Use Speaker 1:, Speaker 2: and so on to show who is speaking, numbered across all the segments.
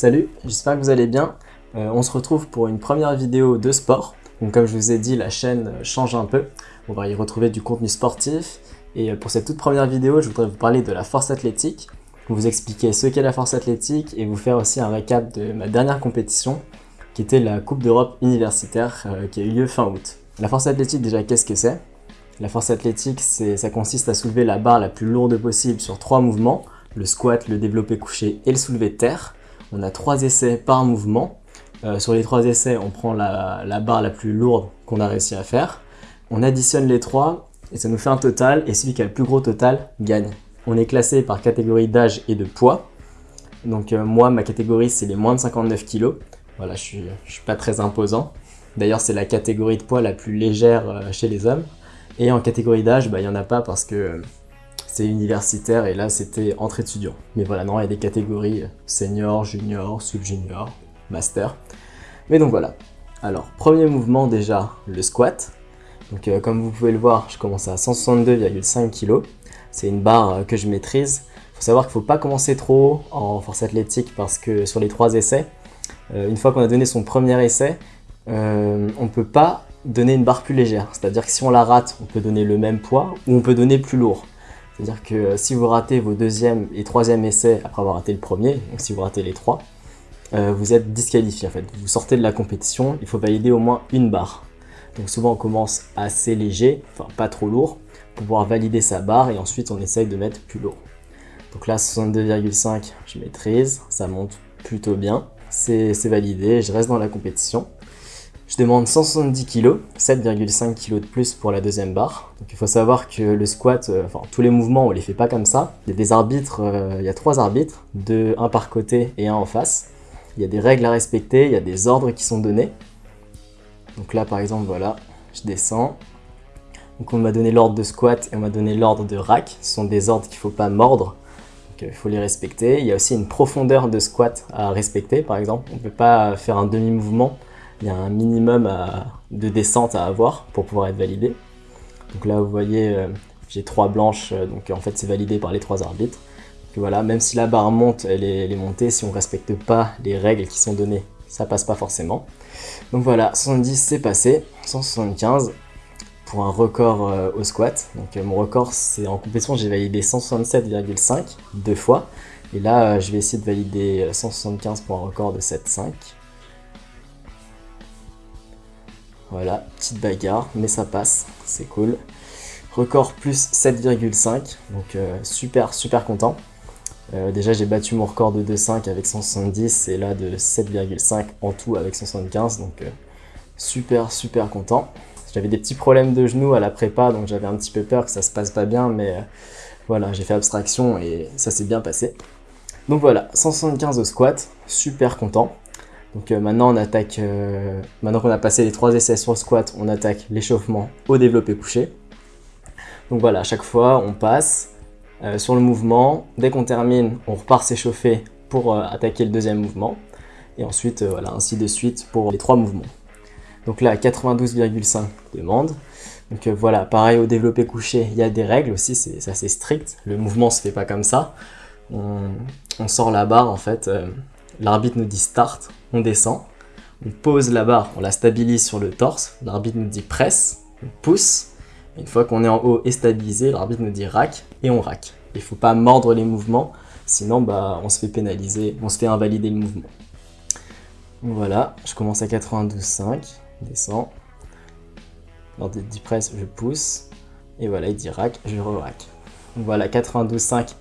Speaker 1: Salut, j'espère que vous allez bien. Euh, on se retrouve pour une première vidéo de sport. Comme je vous ai dit, la chaîne change un peu. On va y retrouver du contenu sportif. Et euh, pour cette toute première vidéo, je voudrais vous parler de la force athlétique, vous expliquer ce qu'est la force athlétique et vous faire aussi un récap de ma dernière compétition, qui était la Coupe d'Europe universitaire euh, qui a eu lieu fin août. La force athlétique, déjà, qu'est-ce que c'est? La force athlétique, ça consiste à soulever la barre la plus lourde possible sur trois mouvements, le squat, le développé couché et le soulevé de terre. On a trois essais par mouvement. Euh, sur les trois essais, on prend la, barre la plus lourde qu'on a réussi à faire. On additionne les trois et ça nous fait un total et celui qui a le plus gros total gagne. On est classé par catégorie d'âge et de poids. Donc euh, moi, ma catégorie, c'est les moins de 59 kg. Voilà, je suis, suis pas très imposant. D'ailleurs, c'est la catégorie de poids la plus légère euh, chez les hommes. Et en catégorie d'âge, bah, il n'y en a pas parce que c'est universitaire et là c'était entre étudiants. Mais voilà, non, il y a des catégories senior, junior, sub-junior, master. Mais donc voilà. Alors, premier mouvement déjà, le squat. Donc euh, comme vous pouvez le voir, je commence à 162,5 kg. C'est une barre euh, que je maîtrise. Il faut savoir qu'il ne faut pas commencer trop en force athlétique parce que sur les trois essais, euh, une fois qu'on a donné son premier essai, on ne peut pas donner une barre plus légère. C'est-à-dire que si on la rate, on peut donner le même poids ou on peut donner plus lourd. C'est-à-dire que euh, si vous ratez vos deuxième et troisième essais après avoir raté le premier, donc si vous ratez les trois, euh, vous êtes disqualifié en fait. Vous sortez de la compétition, il faut valider au moins une barre. Donc souvent on commence assez léger, enfin pas trop lourd, pour pouvoir valider sa barre et ensuite on essaye de mettre plus lourd. Donc là 62,5 je maîtrise, ça monte plutôt bien, c'est validé, je reste dans la compétition. Je demande 170 kg, 7,5 kg de plus pour la deuxième barre. Donc il faut savoir que le squat, euh, enfin tous les mouvements on les fait pas comme ça. Il y a des arbitres, euh, il y a trois arbitres, deux, un par côté et un en face. Il y a des règles à respecter, il y a des ordres qui sont donnés. Donc là par exemple voilà, je descends. Donc on m'a donné l'ordre de squat et on m'a donné l'ordre de rack. Ce sont des ordres qu'il ne faut pas mordre. Donc il faut les respecter. Il y a aussi une profondeur de squat à respecter par exemple. On ne peut pas faire un demi-mouvement il y a un minimum de descente à avoir pour pouvoir être validé. Donc là, vous voyez, euh, j'ai trois blanches, euh, donc en fait, c'est validé par les trois arbitres. Donc voilà, même si la barre monte, elle est, montée, si on ne respecte pas les règles qui sont données, ça passe pas forcément. Donc voilà, 70 c'est passé, 175 pour un record euh, au squat. Donc mon record, c'est en compétition, j'ai validé 167,5 deux fois. Et là, je vais essayer de valider 175 pour un record de 7,5. Voilà, petite bagarre, mais ça passe, c'est cool. Record plus 7,5, donc euh, super super content. Euh, déjà j'ai battu mon record de 2,5 avec 170 et là de 7,5 en tout avec 175, donc euh, super super content. J'avais des petits problèmes de genoux à la prépa, donc j'avais un petit peu peur que ça se passe pas bien, mais voilà, j'ai fait abstraction et ça s'est bien passé. Donc voilà, 175 au squat, super content. Donc euh, maintenant on attaque, euh, maintenant qu'on a passé les trois essais sur le squat, on attaque l'échauffement au développé couché. Donc voilà, à chaque fois on passe euh, sur le mouvement, dès qu'on termine, on repart s'échauffer pour attaquer le deuxième mouvement. Et ensuite, voilà, ainsi de suite pour les trois mouvements. Donc là, 92,5 demande. Donc voilà, pareil au développé couché, il y a des règles aussi, c'est assez strict. Le mouvement se fait pas comme ça. On, on sort la barre en fait L'arbitre nous dit start, on descend. On pose la barre, on la stabilise sur le torse. L'arbitre nous dit presse, on pousse. Une fois qu'on est en haut et stabilisé, l'arbitre nous dit rack et on rack. Il ne faut pas mordre les mouvements, sinon bah, on se fait pénaliser, on se fait invalider le mouvement. Voilà, je commence à 92,5, descends. L'ordre dit presse, je pousse. Et voilà, il dit rack, je re-rack. Voilà, 92,5,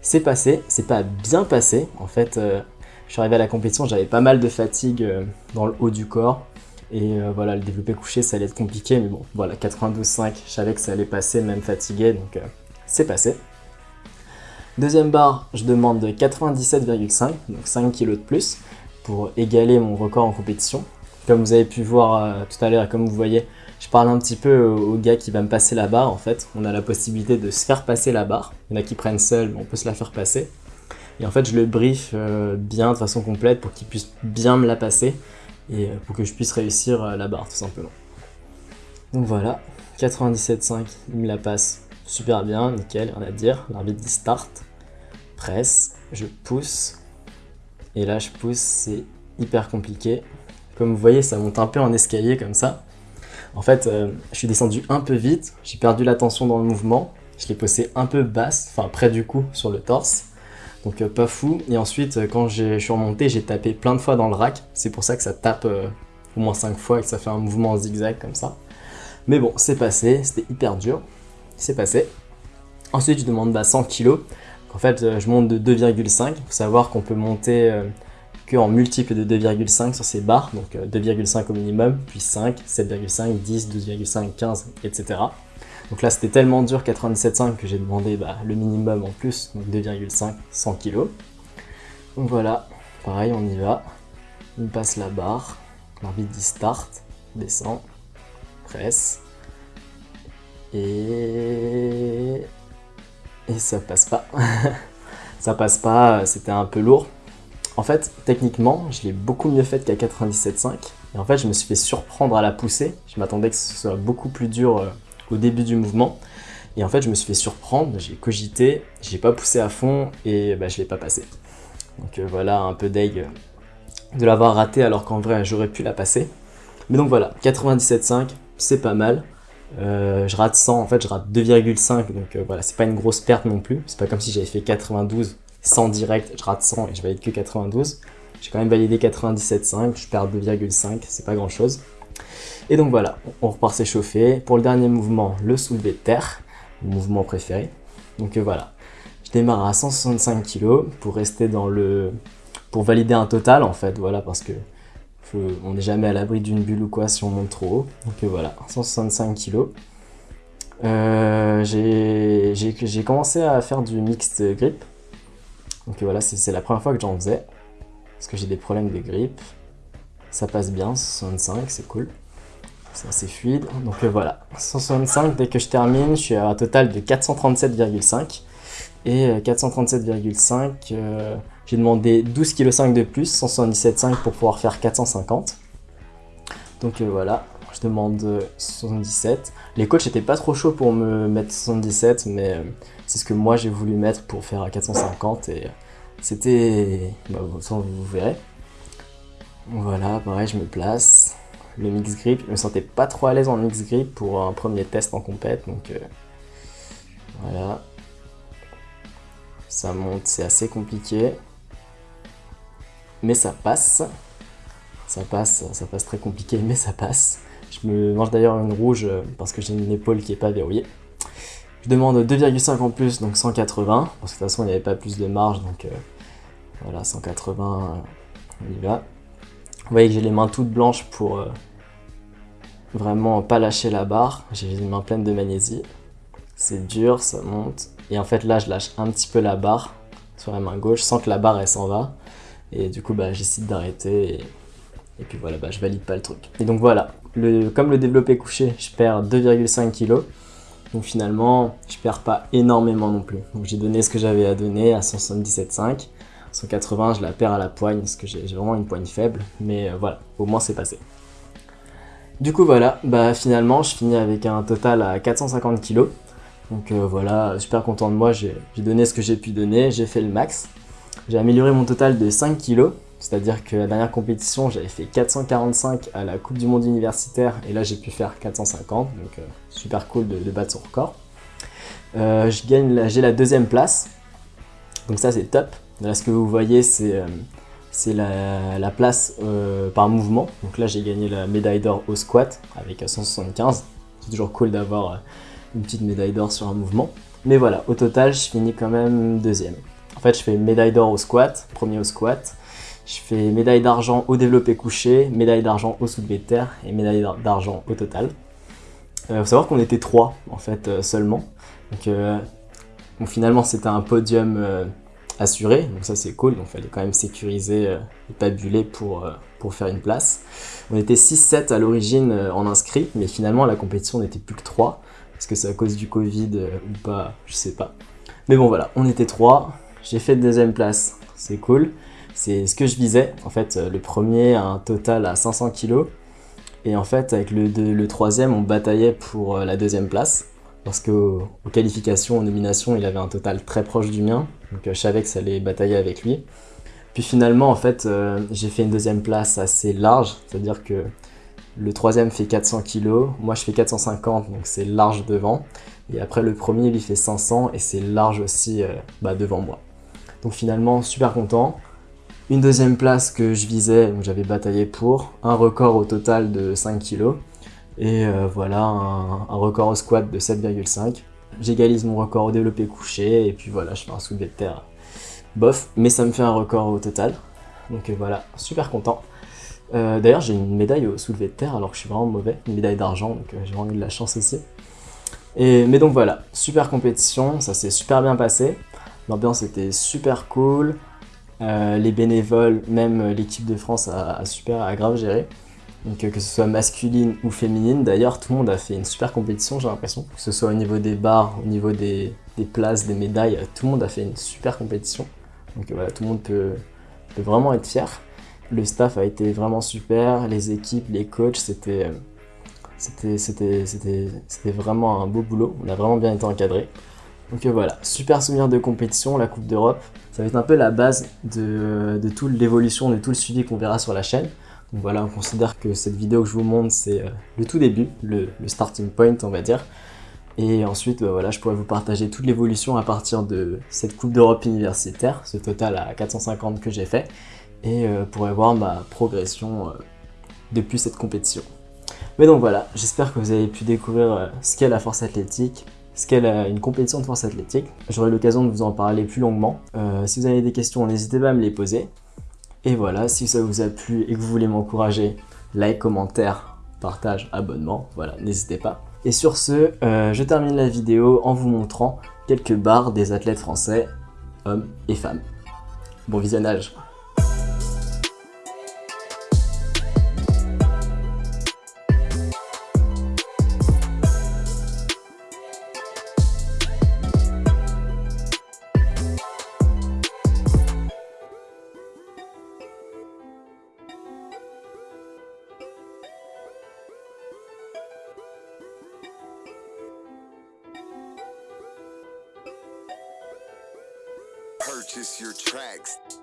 Speaker 1: c'est passé. C'est pas bien passé. En fait, euh, je suis arrivé à la compétition, j'avais pas mal de fatigue euh, dans le haut du corps. Et euh, voilà, le développé couché, ça allait être compliqué. Mais bon, voilà, 92,5, je savais que ça allait passer, même fatigué. Donc, euh, c'est passé. Deuxième barre, je demande 97,5, donc 5 kg de plus, pour égaler mon record en compétition. Comme vous avez pu voir tout à l'heure, comme vous voyez, je parle un petit peu au, gars qui va me passer la barre. En fait, on a la possibilité de se faire passer la barre. Il y en a qui prennent seul, mais on peut se la faire passer. Et en fait, je le brief euh, bien de façon complète pour qu'il puisse bien me la passer et euh, pour que je puisse réussir euh, la barre tout simplement. Donc voilà, 97.5, il me la passe super bien, nickel, rien à dire. L'arbitre dit start, presse, je pousse Et là, je pousse, c'est hyper compliqué. Comme vous voyez, ça monte un peu en escalier comme ça. En fait, je suis descendu un peu vite, j'ai perdu la tension dans le mouvement, je l'ai posé un peu basse, enfin près du cou sur le torse. Donc euh, pas fou. Et ensuite, euh, quand je suis remonté, j'ai tapé plein de fois dans le rack. C'est pour ça que ça tape au moins 5 fois et que ça fait un mouvement en zigzag comme ça. Mais bon, c'est passé, c'était hyper dur. C'est passé. Ensuite, je demande 100 kg. En fait, je monte de 2,5. Il faut savoir qu'on peut monter en multiple de 2,5 sur ces barres, donc 2,5 euh, au minimum, puis 5, 7,5, 10, 12,5, 15, etc. Donc là c'était tellement dur 97,5 que j'ai demandé bah, le minimum en plus, donc 2,5, 100 kg. Donc voilà, pareil on y va, on passe la barre, l'arbitre dit start, descend, presse, et... et ça passe pas. ça passe pas, c'était un peu lourd. En fait, techniquement, je l'ai beaucoup mieux fait qu'à 97.5. Et en fait, je me suis fait surprendre à la poussée. Je m'attendais que ce soit beaucoup plus dur euh, au début du mouvement. Et en fait, je me suis fait surprendre, j'ai cogité, j'ai pas poussé à fond et bah, je l'ai pas passé. Donc euh, voilà, un peu deg de l'avoir raté alors qu'en vrai, j'aurais pu la passer. Mais donc voilà, 97.5, c'est pas mal. Euh, je rate 100, en fait je rate 2,5, donc voilà, c'est pas une grosse perte non plus. C'est pas comme si j'avais fait 92 100 direct, je rate 100 et je valide que 92. J'ai quand même validé 97,5, je perds 2,5, c'est pas grand chose. Et donc voilà, on repart s'échauffer. Pour le dernier mouvement, le soulevé de terre, mon mouvement préféré. Donc euh, voilà, je démarre à 165 kg pour rester dans le... pour valider un total en fait, voilà, parce que on n'est jamais à l'abri d'une bulle ou quoi si on monte trop haut. Donc euh, voilà, 165 kg. Euh, j'ai commencé à faire du mixed grip donc voilà, c'est la première fois que j'en faisais. Parce que j'ai des problèmes de grippe. Ça passe bien, 65, c'est cool. C'est assez fluide. Donc euh, voilà, 165, dès que je termine, je suis à un total de 437,5. Et 437,5, euh, euh, j'ai demandé 12,5 kg de plus, 177,5 pour pouvoir faire 450. Donc voilà, je demande 77. Les coachs n'étaient pas trop chauds pour me mettre 77, mais c'est ce que moi j'ai voulu mettre pour faire à 450 et c'était... Bah, vous verrez. Voilà, pareil, je me place. Le mix grip, je me sentais pas trop à l'aise en mix grip pour un premier test en compète, donc euh, voilà. Ça monte, c'est assez compliqué. Mais ça passe. Ça passe, ça passe très compliqué, mais ça passe. Je me mange d'ailleurs une rouge parce que j'ai une épaule qui est pas verrouillée. Je demande 2,5 en plus, donc 180, parce que de toute façon il n'y avait pas plus de marge, donc euh, voilà, 180, on y va. Vous voyez que j'ai les mains toutes blanches pour euh, vraiment pas lâcher la barre. J'ai les mains pleines de magnésie. C'est dur, ça monte. Et en fait là, je lâche un petit peu la barre sur la main gauche sans que la barre elle s'en va. Et du coup, bah, j'essaie d'arrêter et, puis voilà, bah, je valide pas le truc. Et donc voilà, comme le développé couché, je perds 2,5 kg. Donc finalement, je perds pas énormément non plus. Donc j'ai donné ce que j'avais à donner à 177,5. 180, je la perds à la poigne parce que j'ai vraiment une poigne faible. Mais euh, voilà, au moins c'est passé. Du coup voilà, bah finalement je finis avec un total à 450 kg. Donc euh, voilà, super content de moi, j'ai donné ce que j'ai pu donner, j'ai fait le max. J'ai amélioré mon total de 5 kg. C'est-à-dire que la dernière compétition, j'avais fait 445 à la Coupe du Monde universitaire et là j'ai pu faire 450, donc euh, super cool de, battre son record. J'ai la deuxième place, donc ça c'est top. Là ce que vous voyez c'est euh, la, place par mouvement. Donc là j'ai gagné la médaille d'or au squat avec 175. C'est toujours cool d'avoir une petite médaille d'or sur un mouvement. Mais voilà, au total je finis quand même deuxième. En fait je fais médaille d'or au squat, premier au squat, je fais médaille d'argent au développé couché, médaille d'argent au soulevé de terre et médaille d'argent au total. Il euh, faut savoir qu'on était trois en fait euh, seulement. Donc, euh, finalement c'était un podium assuré, donc ça c'est cool, donc il fallait quand même sécuriser et pas buller pour, pour faire une place. On était 6-7 à l'origine en inscrit, mais finalement la compétition n'était plus que 3, parce que c'est à cause du Covid ou pas, je sais pas. Mais bon voilà, on était 3, j'ai fait deuxième place, c'est cool. C'est ce que je visais. En fait, euh, le premier a un total à 500 kg. Et en fait, avec le, troisième, on bataillait pour euh, la deuxième place. Parce qu'aux qualifications, aux nominations, il avait un total très proche du mien. Donc euh, je savais que ça allait batailler avec lui. Puis finalement, en fait, euh, j'ai fait une deuxième place assez large, c'est-à-dire que le troisième fait 400 kg, moi je fais 450, donc c'est large devant. Et après le premier, lui fait 500 et c'est large aussi euh, bah, devant moi. Donc finalement, super content. Une deuxième place que je visais, j'avais bataillé pour, un record au total de 5 kg. Et euh, voilà, un, record au squat de 7,5. J'égalise mon record au développé couché, et puis voilà, je fais un soulevé de terre bof, mais ça me fait un record au total. Donc euh, voilà, super content. Euh, d'ailleurs, j'ai une médaille au soulevé de terre alors que je suis vraiment mauvais, une médaille d'argent, donc j'ai vraiment eu de la chance aussi. Mais donc voilà, super compétition, ça s'est super bien passé. L'ambiance était super cool. les bénévoles, même l'équipe de France a super a grave géré. Donc euh, que ce soit masculine ou féminine, d'ailleurs tout le monde a fait une super compétition j'ai l'impression. Que ce soit au niveau des bars, au niveau des, places, des médailles, tout le monde a fait une super compétition. Donc euh, voilà, tout le monde peut, vraiment être fier. Le staff a été vraiment super, les équipes, les coachs, c'était vraiment un beau boulot, on a vraiment bien été encadré. Donc euh, voilà, super souvenir de compétition, la Coupe d'Europe. Ça va être un peu la base de, de toute l'évolution, de tout le suivi qu'on verra sur la chaîne. Voilà, on considère que cette vidéo que je vous montre, c'est euh, le tout début, le, starting point, on va dire. Et ensuite, bah voilà, je pourrais vous partager toute l'évolution à partir de cette Coupe d'Europe universitaire, ce total à 450 que j'ai fait, et euh, voir ma progression euh, depuis cette compétition. Mais donc voilà, j'espère que vous avez pu découvrir ce qu'est la force athlétique, ce qu'est une compétition de force athlétique. J'aurai l'occasion de vous en parler plus longuement. si vous avez des questions, n'hésitez pas à me les poser. Et voilà, si ça vous a plu et que vous voulez m'encourager, like, commentaire, partage, abonnement, voilà, n'hésitez pas. Et sur ce, euh, je termine la vidéo en vous montrant quelques barres des athlètes français, hommes et femmes. Bon visionnage next.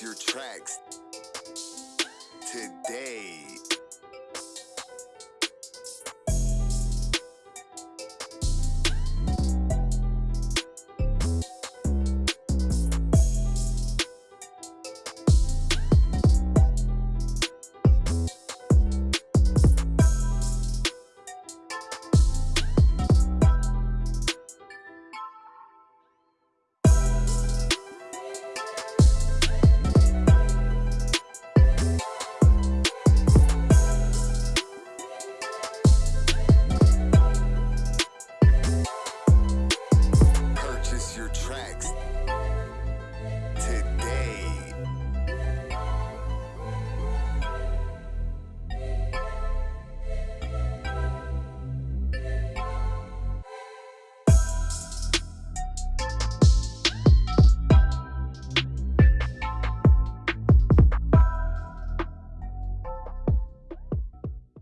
Speaker 1: Your tracks today.